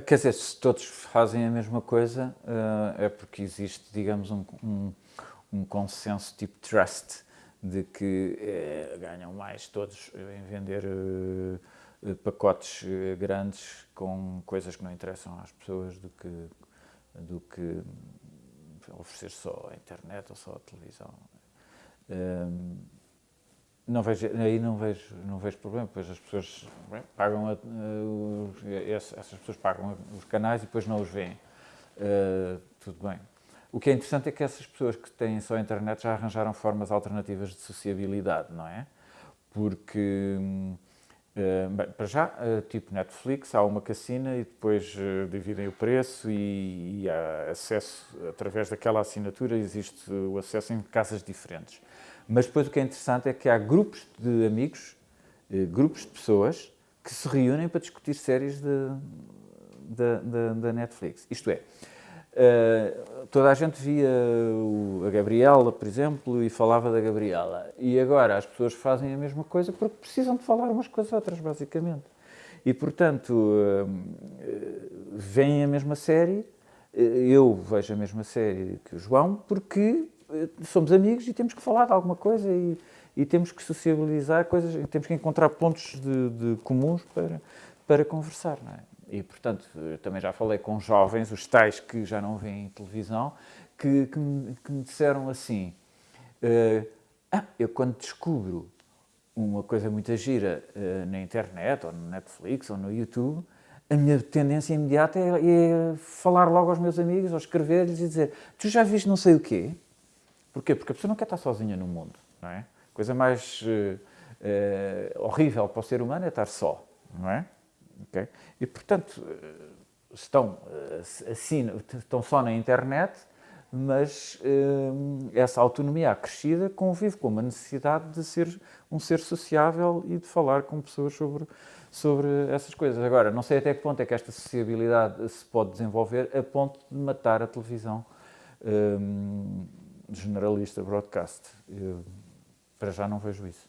Quer dizer, se todos fazem a mesma coisa, é porque existe, digamos, um, um, um consenso tipo trust, de que é, ganham mais todos em vender uh, pacotes grandes com coisas que não interessam às pessoas do que, do que oferecer só a internet ou só a televisão. Um, não vejo, aí não vejo, não vejo problema, pois as pessoas pagam, a, uh, essas pessoas pagam os canais e depois não os veem. Uh, tudo bem. O que é interessante é que essas pessoas que têm só a internet já arranjaram formas alternativas de sociabilidade, não é? Porque, uh, bem, para já, tipo Netflix, há uma cassina e depois dividem o preço e, e, há acesso, através daquela assinatura, existe o acesso em casas diferentes. Mas depois o que é interessante é que há grupos de amigos, grupos de pessoas, que se reúnem para discutir séries da Netflix. Isto é, Uh, toda a gente via a Gabriela, por exemplo, e falava da Gabriela. E agora as pessoas fazem a mesma coisa porque precisam de falar umas com as outras, basicamente. E, portanto, uh, veem a mesma série, eu vejo a mesma série que o João, porque somos amigos e temos que falar de alguma coisa e, e temos que sociabilizar coisas, temos que encontrar pontos de, de comuns para, para conversar, é? E, portanto, também já falei com jovens, os tais que já não veem televisão, que, que, me, que me disseram assim, uh, ah, eu quando descubro uma coisa muito gira uh, na internet, ou no Netflix, ou no YouTube, a minha tendência imediata é, é falar logo aos meus amigos, ou escrever-lhes e dizer tu já viste não sei o quê? Porquê? Porque a pessoa não quer estar sozinha no mundo, não é? A coisa mais uh, horrível para o ser humano é estar só, não é? Okay? E, portanto, estão, assim, estão só na internet, mas essa autonomia acrescida convive com uma necessidade de ser um ser sociável e de falar com pessoas sobre, sobre essas coisas. Agora, não sei até que ponto é que esta sociabilidade se pode desenvolver a ponto de matar a televisão hum, de generalista broadcast. Eu, para já não vejo isso.